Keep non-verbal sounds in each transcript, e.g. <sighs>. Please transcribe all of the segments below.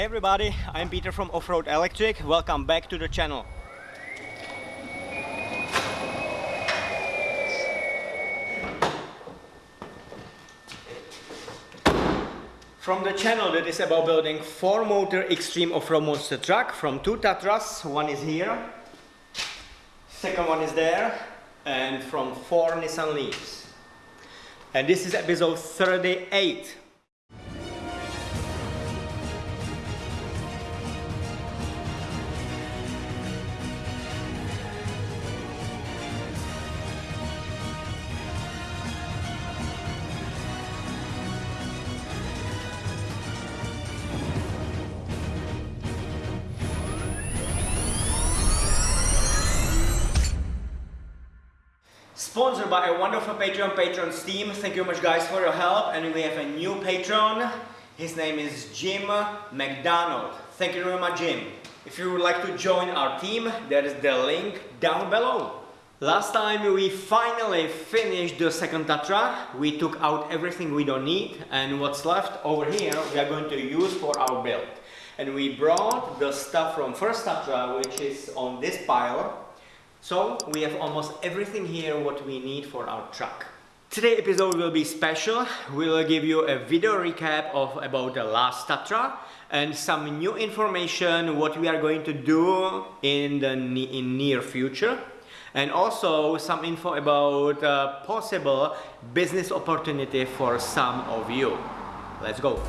Hey everybody, I'm Peter from Offroad Electric. Welcome back to the channel. From the channel that is about building 4 motor extreme off-road monster truck from two Tatras, one is here, second one is there, and from 4 Nissan Leafs. And this is episode 38. Sponsored by a wonderful Patreon, Patreon's team. Thank you very much guys for your help. And we have a new patron. His name is Jim McDonald. Thank you very much, Jim. If you would like to join our team, there is the link down below. Last time we finally finished the second Tatra. We took out everything we don't need and what's left over here we are going to use for our build. And we brought the stuff from first Tatra which is on this pile so we have almost everything here what we need for our truck. Today's episode will be special. We will give you a video recap of about the last Tatra and some new information what we are going to do in the in near future and also some info about uh, possible business opportunity for some of you. Let's go.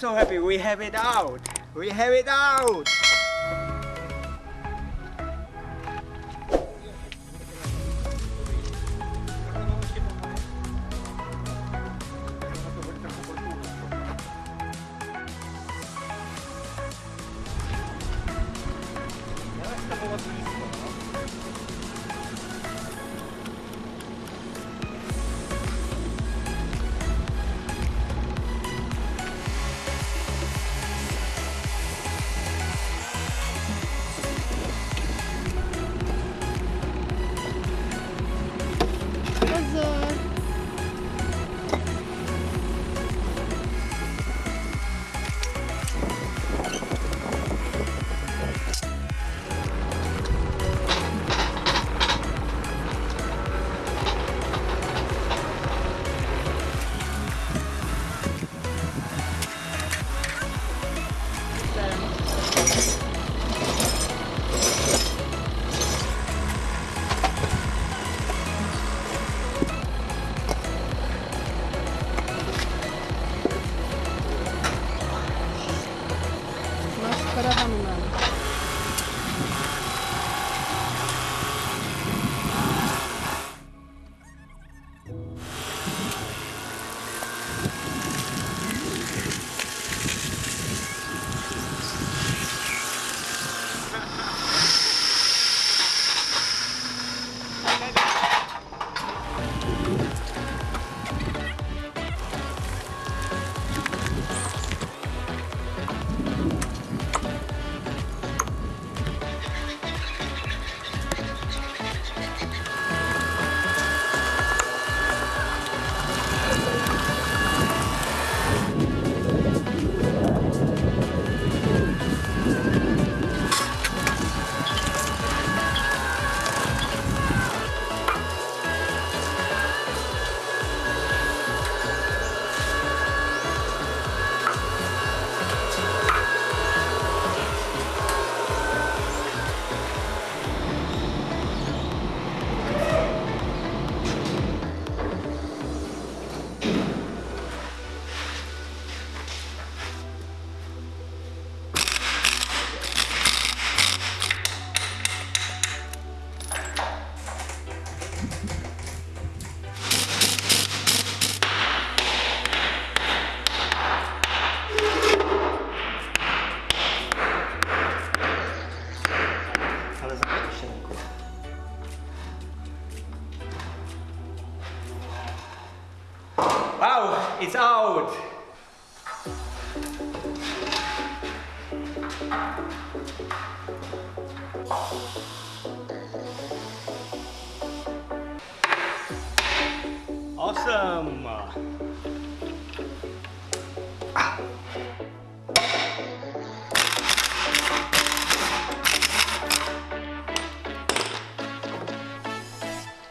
So happy we have it out. We have it out.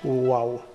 UAU.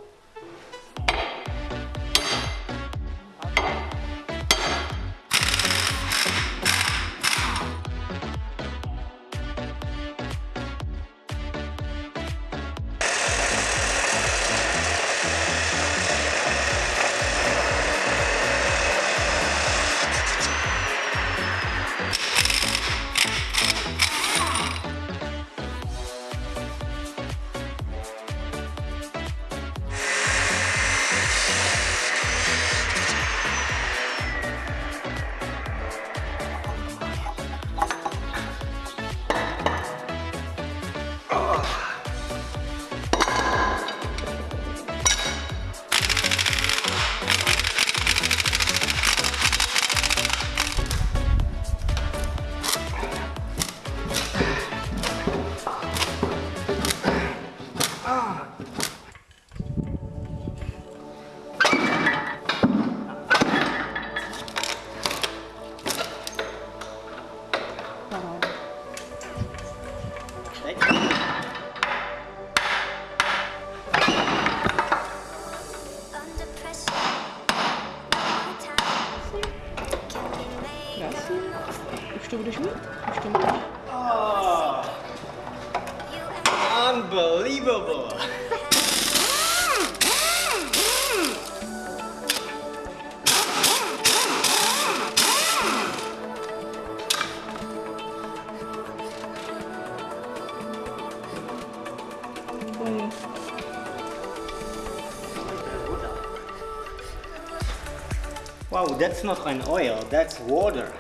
that's not an oil, that's water.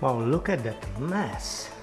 Wow, look at that mess.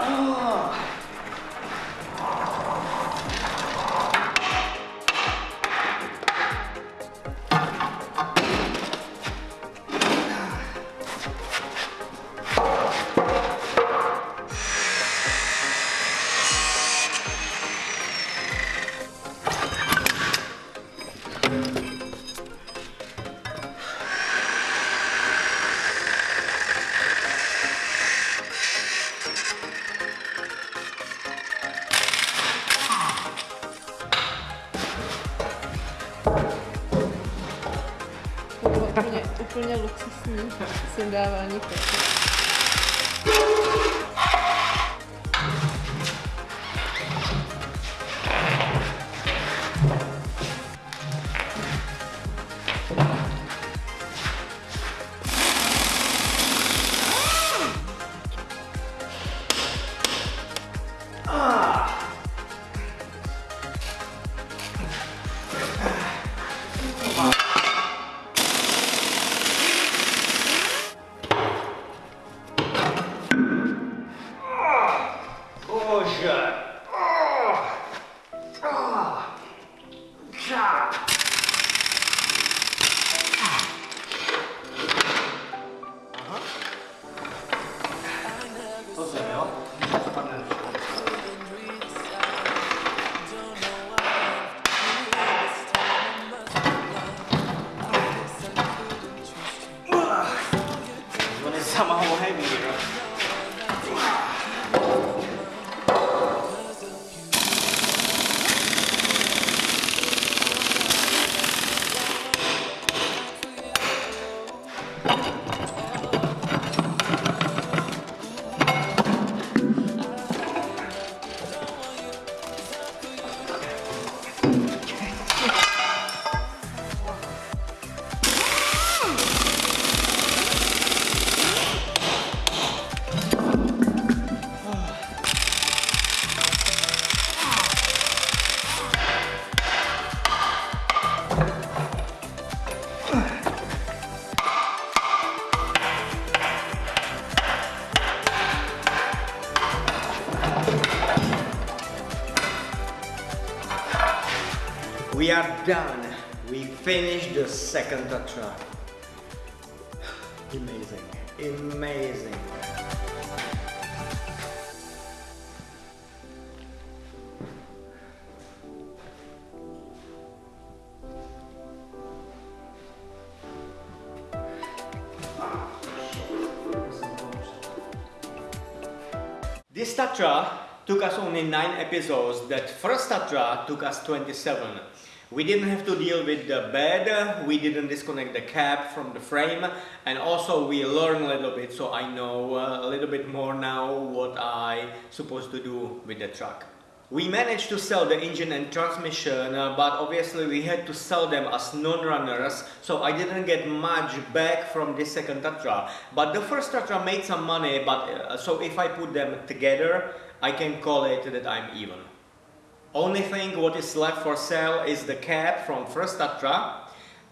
To <gasps> oh. Bože. 干嘛我还以为你呢 We are done. We finished the second Tatra. <sighs> Amazing. Amazing. This Tatra took us only 9 episodes, that first Tatra took us 27. We didn't have to deal with the bed, we didn't disconnect the cap from the frame, and also we learned a little bit, so I know uh, a little bit more now what I supposed to do with the truck. We managed to sell the engine and transmission, uh, but obviously we had to sell them as non-runners, so I didn't get much back from this second Tatra. But the first Tatra made some money, but uh, so if I put them together, I can call it that I'm even. Only thing what is left for sale is the cab from first Tatra,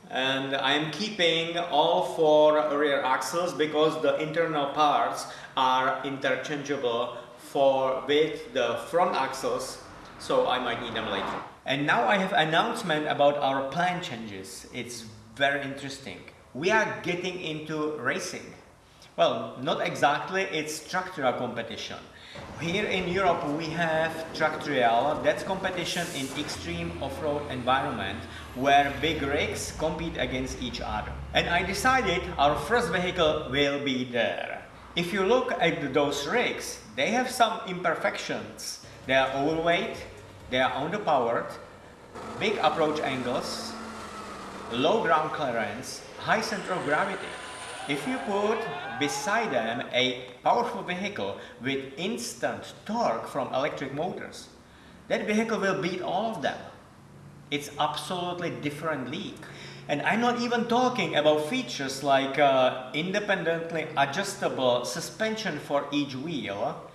and I'm keeping all four rear axles because the internal parts are interchangeable for with the front axles so I might need them later. And now I have announcement about our plan changes. It's very interesting. We are getting into racing. Well, not exactly, it's truck trial competition. Here in Europe we have truck Trial, that's competition in extreme off-road environment where big rigs compete against each other. And I decided our first vehicle will be there. If you look at those rigs, they have some imperfections. They are overweight, they are underpowered, big approach angles, low ground clearance, high center of gravity. If you put beside them a powerful vehicle with instant torque from electric motors, that vehicle will beat all of them. It's absolutely different league. And I'm not even talking about features like uh, independently adjustable suspension for each wheel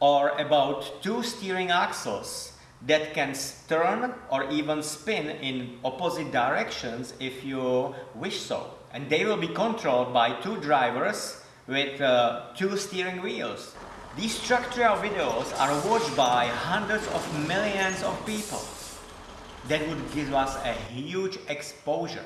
or about two steering axles that can turn or even spin in opposite directions if you wish so. And they will be controlled by two drivers with uh, two steering wheels. These truck trial videos are watched by hundreds of millions of people. That would give us a huge exposure.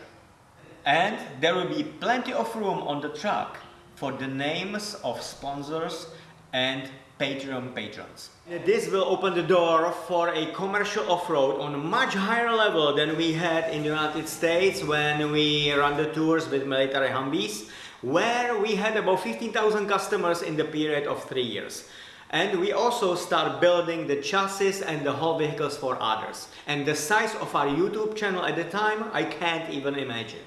And there will be plenty of room on the truck for the names of sponsors and Patreon patrons. This will open the door for a commercial off-road on a much higher level than we had in the United States when we ran the tours with military Humvees, where we had about 15,000 customers in the period of three years. And we also start building the chassis and the whole vehicles for others. And the size of our YouTube channel at the time, I can't even imagine.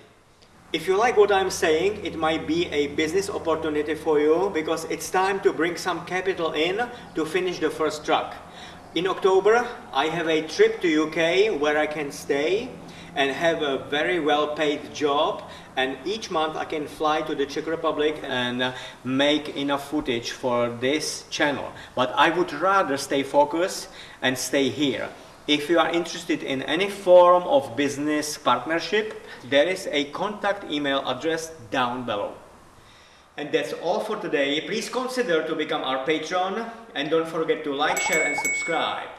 If you like what I'm saying, it might be a business opportunity for you because it's time to bring some capital in to finish the first truck. In October, I have a trip to UK where I can stay and have a very well paid job and each month I can fly to the Czech Republic and uh, make enough footage for this channel. But I would rather stay focused and stay here. If you are interested in any form of business partnership, there is a contact email address down below. And that's all for today. Please consider to become our patron and don't forget to like, share and subscribe.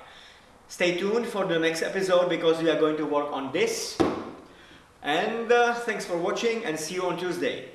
Stay tuned for the next episode because we are going to work on this. And uh, thanks for watching and see you on Tuesday.